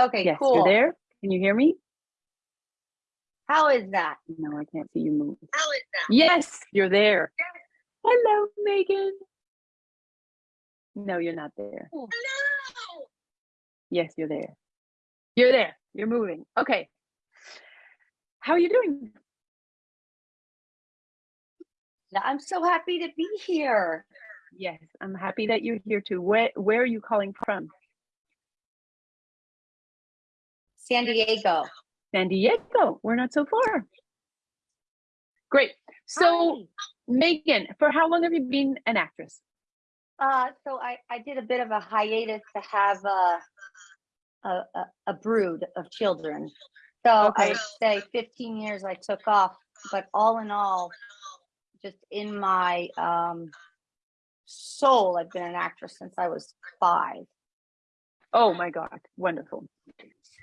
Okay, Yes, cool. you're there. Can you hear me? How is that? No, I can't see you move. How is that? Yes, you're there. Hello, Megan. No, you're not there. Hello. Yes, you're there. You're there. You're moving. Okay. How are you doing? I'm so happy to be here. Yes, I'm happy that you're here too. Where where are you calling from? San Diego. San Diego. We're not so far. Great. So, Megan, for how long have you been an actress? Uh, so I, I did a bit of a hiatus to have a, a, a, brood of children. So I would say 15 years I took off, but all in all, just in my um, soul, I've been an actress since I was five. Oh my God, wonderful.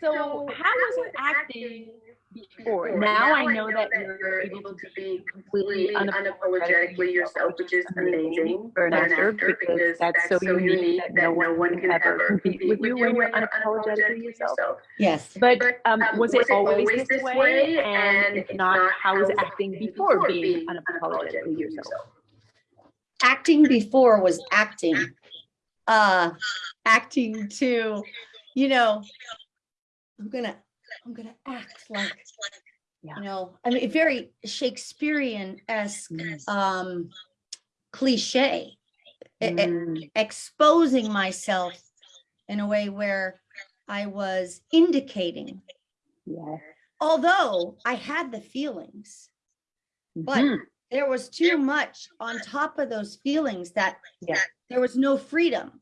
So, how was it acting before? Now I know that you're able to be completely unapologetically yourself, which is amazing for an actor because that's so unique that no one can ever compete with you when you're unapologetically yourself. Yes. But um, was it always this way? And if not, how was acting before being unapologetically yourself? acting before was acting uh acting to you know i'm gonna i'm gonna act like you know i mean very shakespearean-esque Mm. um cliche e- Mm, exposing myself in a way where i was indicating yes. although i had the feelings but Mhm. There was too much on top of those feelings that Yeah. there was no freedom.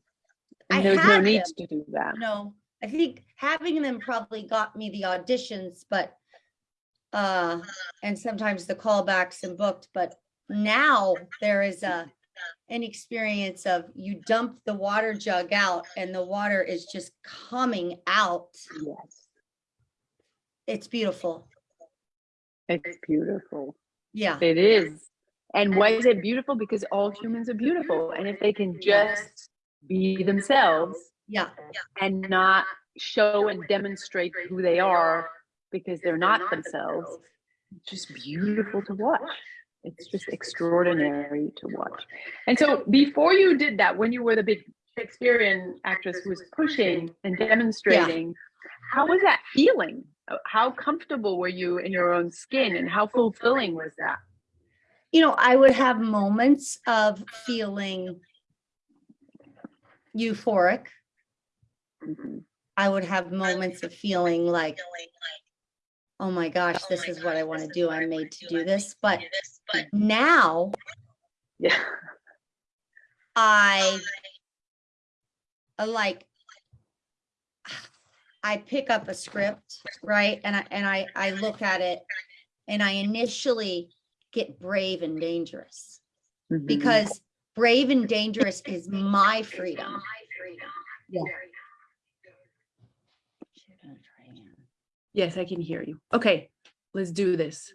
I And there's no need them, to do that. No, I think having them probably got me the auditions, but uh, and sometimes the callbacks and booked, but now there is a an experience of you dump the water jug out and the water is just coming out. Yes. It's beautiful. It's beautiful. Yeah. It is. And why is it beautiful? Because all humans are beautiful. And if they can just be themselves Yeah. and not show and demonstrate who they are because they're not themselves, it's just beautiful to watch. It's just extraordinary to watch. And so before you did that, when you were the big Shakespearean actress who was pushing and demonstrating, how was that feeling? Uh, How comfortable were you in your own skin and how fulfilling was that? you know, I would have moments of feeling euphoric. Mhm. I would have moments of feeling like, oh my gosh, this is what I want to do. I'm made to do this. But now Yeah. I I like I pick up a script, right? And I and I I look at it and I initially get brave and dangerous. Mhm. because brave and dangerous is my freedom. Yeah. Yes, I can hear you. Okay, let's do this.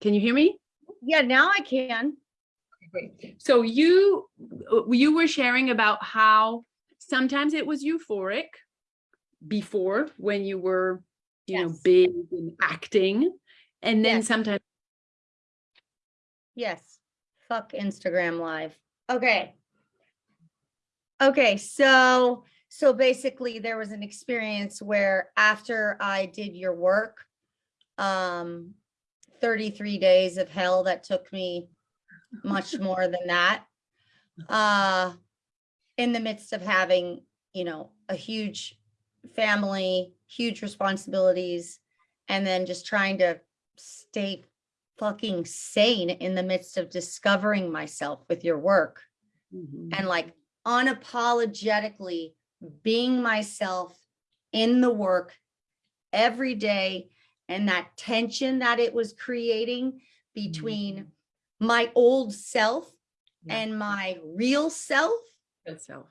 Can you hear me? Yeah, now I can. So you you were sharing about how sometimes it was euphoric before when you were you know big and acting and then Yes. sometimes Yes. Fuck Instagram live. Okay. Okay, so so basically there was an experience where after I did your work, um 33 days of hell that took me much more than that. Uh in the midst of having, you know, a huge family, huge responsibilities, and then just trying to stay fucking sane in the midst of discovering myself with your work Mhm. and like unapologetically being myself in the work every day and that tension that it was creating between my old self Yeah. and my real self Itself.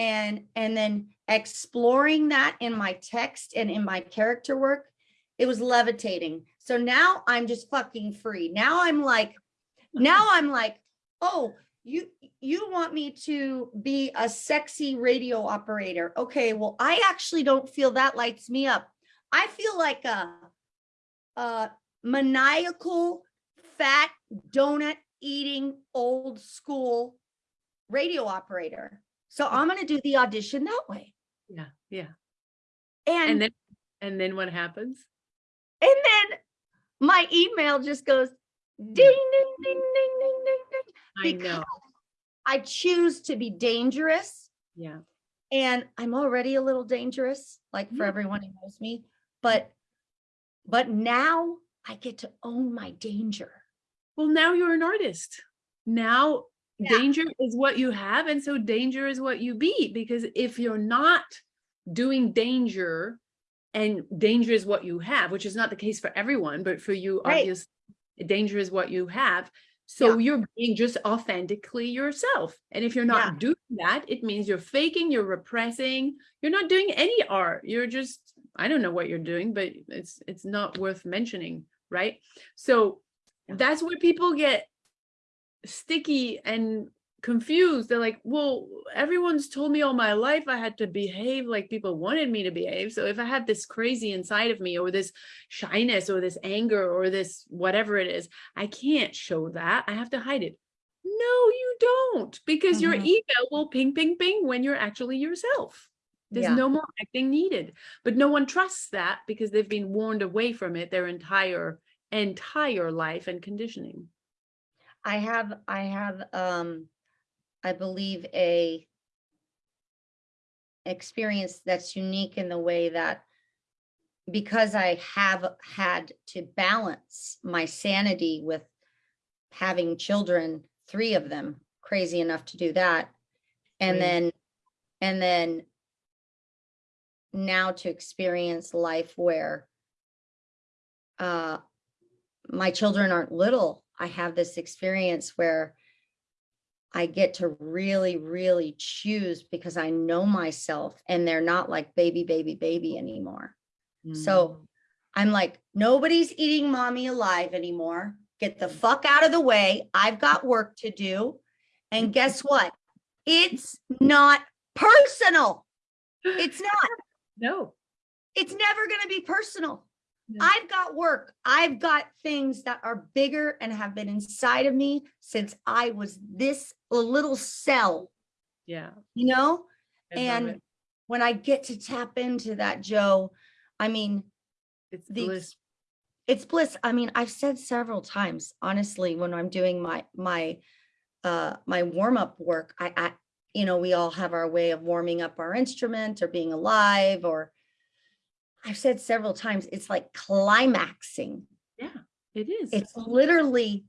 And and then exploring that in my text and in my character work it was levitating so now i'm just fucking free now i'm like now i'm like oh you, you want me to be a sexy radio operator. Okay, well, I actually don't feel that lights me up. I feel like a, a maniacal, fat, donut eating, old school radio operator. So I'm gonna do the audition that way. Yeah, yeah. And, And then, and then what happens? And then my email just goes mm. ding, ding, ding, ding, ding, ding, ding. I because know, I choose to be dangerous yeah. and I'm already a little dangerous, like for Yeah. everyone who knows me, but, but now I get to own my danger. Well, now you're an artist. Now Yeah. danger is what you have, and so danger is what you be. Because if you're not doing danger, and danger is what you have, which is not the case for everyone, but for you, Right. obviously, danger is what you have. So you're being just authentically yourself. And if you're not Yeah. doing that, it means you're faking, you're repressing, you're not doing any art. You're just, I don't know what you're doing, but it's it's not worth mentioning, right? So Yeah. that's where people get sticky and confused. They're like, well, everyone's told me all my life I had to behave like people wanted me to behave. So if I have this crazy inside of me or this shyness or this anger or this whatever it is, I can't show that. I have to hide it. No, you don't, because your Mhm. ego will ping, ping, ping when you're actually yourself. There's Yeah. no more acting needed. But no one trusts that because they've been warned away from it their entire, entire life and conditioning. I have, I have, um, I believe a experience that's unique in the way that because I have had to balance my sanity with having children, three of them, crazy enough to do that. And then, and then now to experience life where uh, my children aren't little. I have this experience where I get to really, really choose because I know myself and they're not like baby, baby, baby anymore. So mm. I'm like, nobody's eating mommy alive anymore. Get the mm. fuck out of the way. I've got work to do. And guess what? It's not personal. It's not. no, It's never going to be personal. I've got work. I've got things that are bigger and have been inside of me since I was this little cell, yeah. you know? I And when I get to tap into that, Joe, I mean, it's the bliss. it's bliss. I mean, I've said several times, honestly, when I'm doing my my uh my warm-up work, I I you know, we all have our way of warming up our instrument or being alive or I've said several times, it's like climaxing. Yeah, it is. It's literally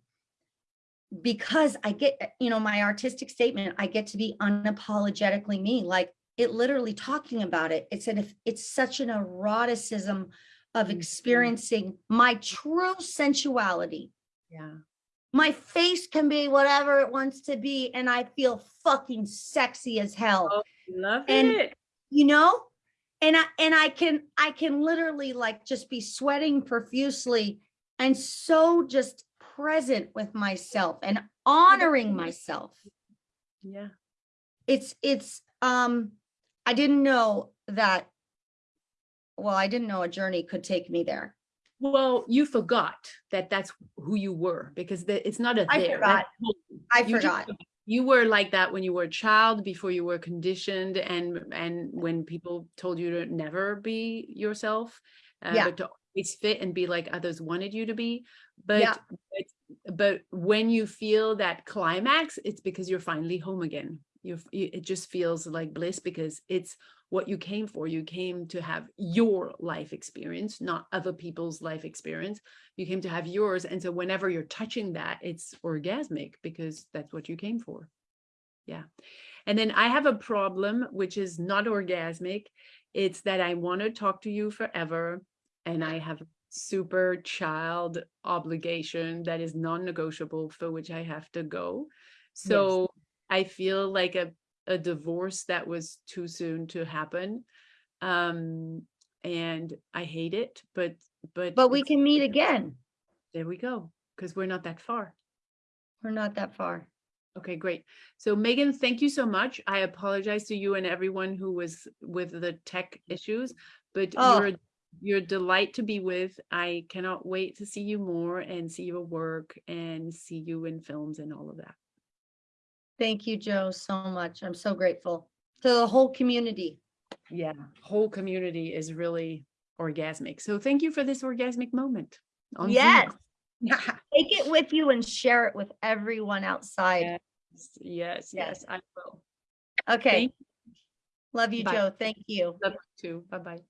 because I get, you know, my artistic statement, I get to be unapologetically me, like it literally talking about it. It's an, if it's such an eroticism of Mhm. experiencing my true sensuality. yeah. My face can be whatever it wants to be, and I feel fucking sexy as hell Oh, Love And- it. you know and i and i can i can literally like just be sweating profusely and so just present with myself and honoring myself Yeah. it's it's um i didn't know that well i didn't know a journey could take me there Well, you forgot that that's who you were because the, it's not a I there. forgot. i You forgot forgot. You were like that when you were a child, before you were conditioned, and and when people told you to never be yourself, uh, Yeah. but to always fit and be like others wanted you to be. But, Yeah. but but when you feel that climax, it's because you're finally home again. You're, you, it just feels like bliss because it's what you came for. You came to have your life experience, not other people's life experience. You came to have yours. And so whenever you're touching that, it's orgasmic because that's what you came for. Yeah. And then I have a problem, which is not orgasmic. It's that I want to talk to you forever. And I have super child obligation that is non-negotiable for which I have to go. So I feel like a, a divorce that was too soon to happen. Um, and I hate it, but but but we can meet again there we go, because we're not that far. we're not that far Okay, great. So Megan, thank you so much. I apologize to you and everyone who was with the tech issues, but Oh. you're you're a delight to be with. I cannot wait to see you more and see your work and see you in films and all of that. Thank you, Joe, so much. I'm so grateful to the whole community. Yeah, whole community is really orgasmic. So thank you for this orgasmic moment. on Yes, take it with you and share it with everyone outside. Yes, yes, Yes. I will. Okay. Love you, Bye. Joe. Thank you. Love you too. Bye-bye.